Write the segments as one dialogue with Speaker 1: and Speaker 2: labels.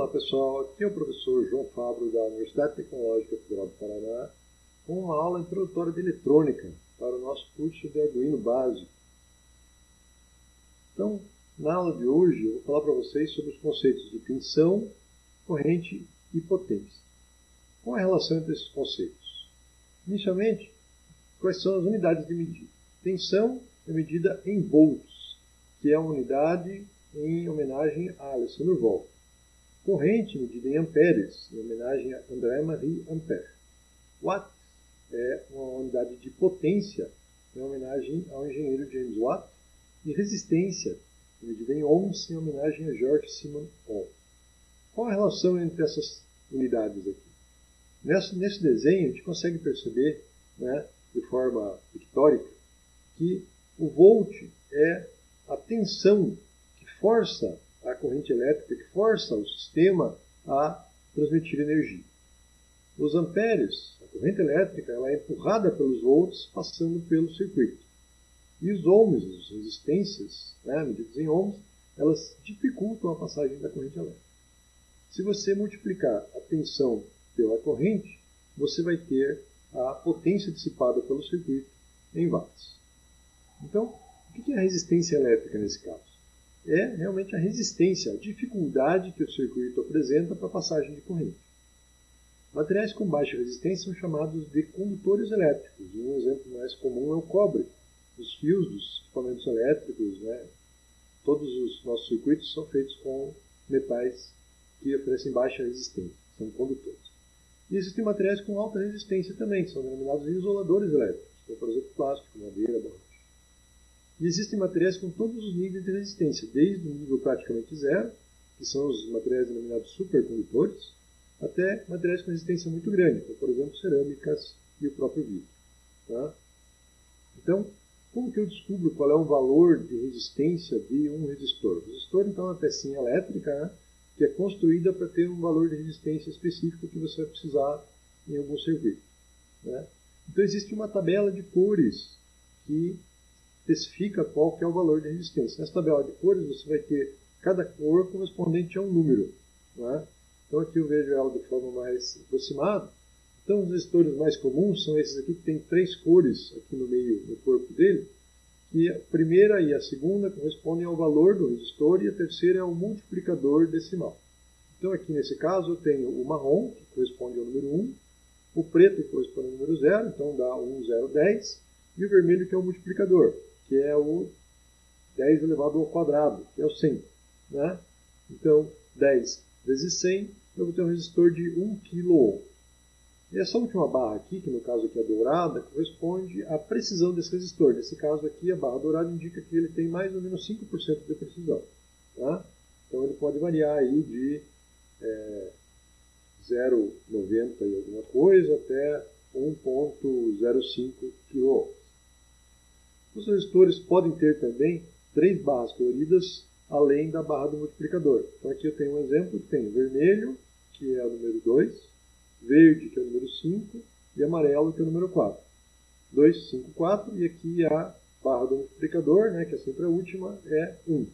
Speaker 1: Olá pessoal, aqui é o professor João Fabro da Universidade Tecnológica Federal do Paraná com uma aula introdutória de eletrônica para o nosso curso de Arduino básico. Então, na aula de hoje eu vou falar para vocês sobre os conceitos de tensão, corrente e potência. Qual é a relação entre esses conceitos? Inicialmente, quais são as unidades de medida? Tensão é medida em volts, que é uma unidade em homenagem a Alessandro Volta corrente medida em amperes, em homenagem a André-Marie Ampère. Watt é uma unidade de potência, em homenagem ao engenheiro James Watt, e resistência, medida em ohms, em homenagem a George Simon Ohm. Qual a relação entre essas unidades aqui? Nesse, nesse desenho, a gente consegue perceber, né, de forma pictórica, que o volt é a tensão que força a corrente elétrica que força o sistema a transmitir energia. Os amperes, a corrente elétrica, ela é empurrada pelos volts passando pelo circuito. E os ohms, as resistências, né, medidas em ohms, elas dificultam a passagem da corrente elétrica. Se você multiplicar a tensão pela corrente, você vai ter a potência dissipada pelo circuito em watts. Então, o que é a resistência elétrica nesse caso? É realmente a resistência, a dificuldade que o circuito apresenta para a passagem de corrente. Materiais com baixa resistência são chamados de condutores elétricos. Um exemplo mais comum é o cobre. Os fios dos equipamentos elétricos, né, todos os nossos circuitos são feitos com metais que oferecem baixa resistência, são condutores. E existem materiais com alta resistência também, são denominados isoladores elétricos, como por exemplo plástico, madeira, borracha. E existem materiais com todos os níveis de resistência, desde o nível praticamente zero, que são os materiais denominados supercondutores, até materiais com resistência muito grande, como por exemplo cerâmicas e o próprio vidro. Tá? Então, como que eu descubro qual é o valor de resistência de um resistor? O resistor então é uma pecinha elétrica né, que é construída para ter um valor de resistência específico que você vai precisar em algum serviço. Né? Então existe uma tabela de cores que especifica qual que é o valor de resistência. Nessa tabela de cores você vai ter cada cor correspondente a um número. É? Então aqui eu vejo ela de forma mais aproximada. Então os resistores mais comuns são esses aqui que tem três cores aqui no meio do corpo dele. E a primeira e a segunda correspondem ao valor do resistor e a terceira é o multiplicador decimal. Então aqui nesse caso eu tenho o marrom, que corresponde ao número 1, o preto que corresponde ao número 0, então dá 1, 0, 10, e o vermelho que é o multiplicador, que é o 10 elevado ao quadrado, que é o 100. Né? Então, 10 vezes 100, eu vou ter um resistor de 1 kΩ. E essa última barra aqui, que no caso aqui é dourada, corresponde à precisão desse resistor. Nesse caso aqui, a barra dourada indica que ele tem mais ou menos 5% de precisão. Tá? Então ele pode variar aí de é, 0,90 e alguma coisa até 1,05 kΩ. Os resistores podem ter também três barras coloridas além da barra do multiplicador. Então aqui eu tenho um exemplo que tem vermelho, que é o número 2, verde, que é o número 5, e amarelo, que é o número 4. 2, 5, 4, e aqui a barra do multiplicador, né, que é sempre a última, é 1.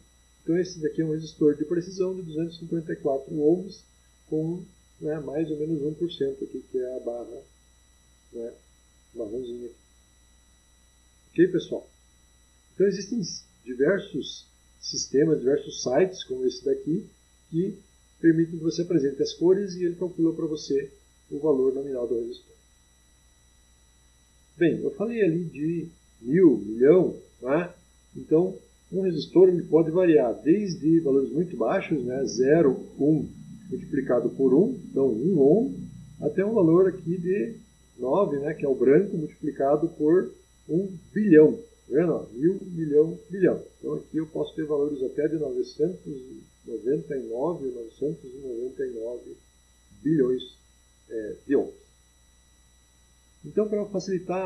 Speaker 1: Então esse daqui é um resistor de precisão de 254 ohms com né, mais ou menos 1% aqui, que é a barra né, marronzinha aqui. Ok, pessoal? Então existem diversos sistemas, diversos sites como esse daqui, que permitem que você apresente as cores e ele calcula para você o valor nominal do resistor. Bem, eu falei ali de mil, milhão, né? então um resistor ele pode variar desde valores muito baixos, né? 0, 1 multiplicado por 1, então 1 ohm, até um valor aqui de 9, né? que é o branco, multiplicado por um bilhão. Tá vendo? Mil, milhão, bilhão. Então aqui eu posso ter valores até de 999, 999 bilhões é, de ohms. Então, para facilitar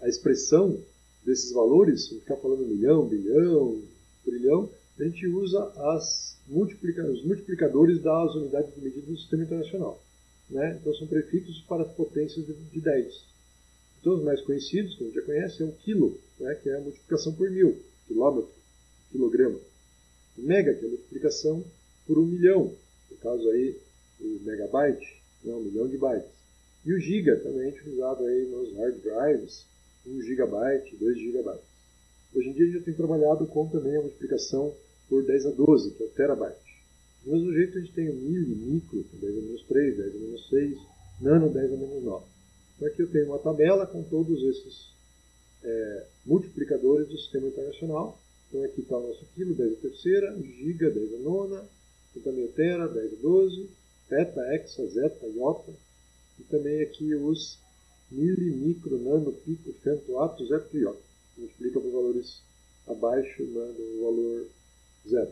Speaker 1: a expressão desses valores, ficar falando milhão, bilhão, trilhão, a gente usa as multiplica os multiplicadores das unidades de medida do Sistema Internacional. Né? Então, são prefixos para as potências de 10. Então, os mais conhecidos, que a gente já conhece, é o quilo, né, que é a multiplicação por mil, quilômetro, quilograma. O mega, que é a multiplicação por um milhão, no caso aí o megabyte, né, um milhão de bytes. E o giga, também utilizado aí nos hard drives, 1 gigabyte, 2 gigabytes. Hoje em dia a gente tem trabalhado com também a multiplicação por 10 a 12, que é o terabyte. Do mesmo jeito a gente tem o mili, micro, 10 a menos 3, 10 a menos 6, nano, 10 a menos 9. Então aqui eu tenho uma tabela com todos esses é, multiplicadores do sistema internacional. Então aqui está o nosso quilo, 10 a terceira, giga, 10 a nona, aqui também o tera, 10 a 12, peta, hexa, zeta, iota, e também aqui os mili, micro, nano, pico, femto, ato, zeta e iota. Multiplica por valores abaixo né, do valor 0,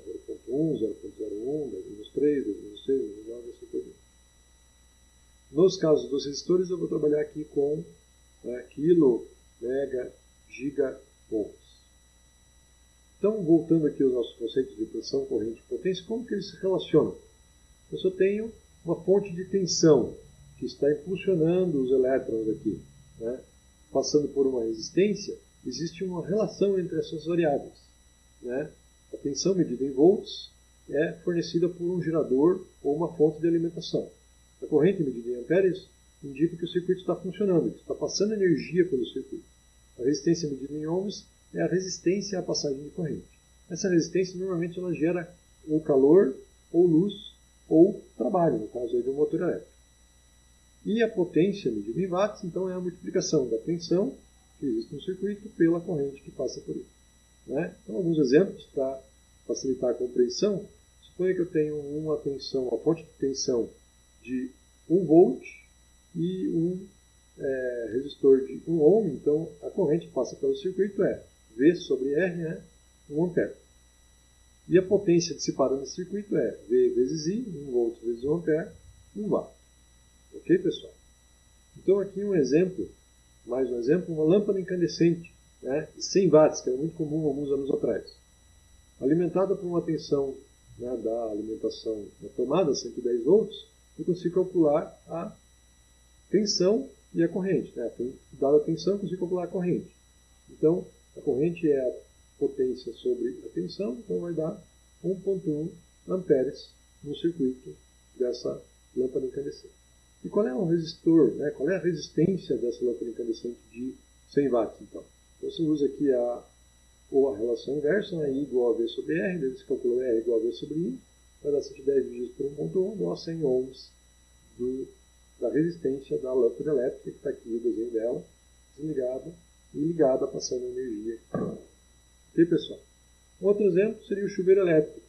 Speaker 1: 0.1, 0.01, 10 menos 3, 10 menos 6, 10 menos 9, assim por diante. Nos casos dos resistores, eu vou trabalhar aqui com né, quilo, mega, giga, ohms. Então, voltando aqui aos nossos conceitos de tensão, corrente e potência, como que eles se relacionam? Eu só tenho uma fonte de tensão que está impulsionando os elétrons aqui, né? passando por uma resistência, existe uma relação entre essas variáveis. Né? A tensão medida em volts é fornecida por um gerador ou uma fonte de alimentação. A corrente medida em amperes indica que o circuito está funcionando, que está passando energia pelo circuito. A resistência medida em ohms é a resistência à passagem de corrente. Essa resistência normalmente ela gera ou calor, ou luz, ou trabalho, no caso de um motor elétrico. E a potência medida em watts, então, é a multiplicação da tensão que existe no circuito pela corrente que passa por ele. Né? Então, alguns exemplos para facilitar a compreensão. Suponha que eu tenho uma tensão, uma fonte de tensão de 1 volt e um é, resistor de 1 ohm, então a corrente que passa pelo circuito é V sobre R, né, 1 ampere. E a potência dissipada nesse circuito é V vezes I, 1 volt vezes 1 ampere, 1 watt. Ok, pessoal? Então aqui um exemplo, mais um exemplo, uma lâmpada incandescente né, de 100 watts, que era muito comum alguns anos atrás. Alimentada por uma tensão né, da alimentação da tomada, 110 volts, eu consigo calcular a tensão e a corrente. Né? Dada a tensão, eu consigo calcular a corrente. Então, a corrente é a potência sobre a tensão, então vai dar 1.1 amperes no circuito dessa lâmpada incandescente. E qual é o resistor, né? qual é a resistência dessa lâmpada incandescente de 100 watts, então? então você usa aqui a, ou a relação inversa, né? I igual a V sobre R, você calcula R igual a V sobre I, vai dar 110 dividido por 1.1, dá 100 ohms do, da resistência da lâmpada elétrica, que está aqui o desenho dela, desligada e ligada, passando energia. Ok, pessoal? Outro exemplo seria o chuveiro elétrico.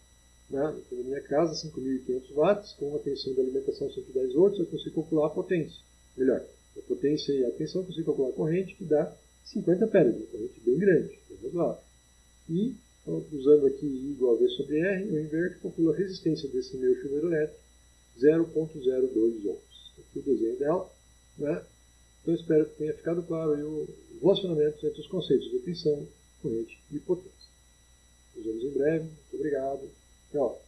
Speaker 1: Né? Na minha casa, 5.500 watts, com uma tensão de alimentação 110 volts, eu consigo calcular a potência. Melhor, a potência e a tensão eu consigo calcular a corrente, que dá 50 amperes, uma corrente bem grande, razoável. E, usando aqui I igual a V sobre R, eu inverto e calculo a resistência desse meu chuveiro elétrico, 0.02 ohms. Aqui o desenho dela. Né? Então, espero que tenha ficado claro o relacionamento entre os conceitos de tensão, corrente e potência. Nos vemos em breve. Muito obrigado. Tchau.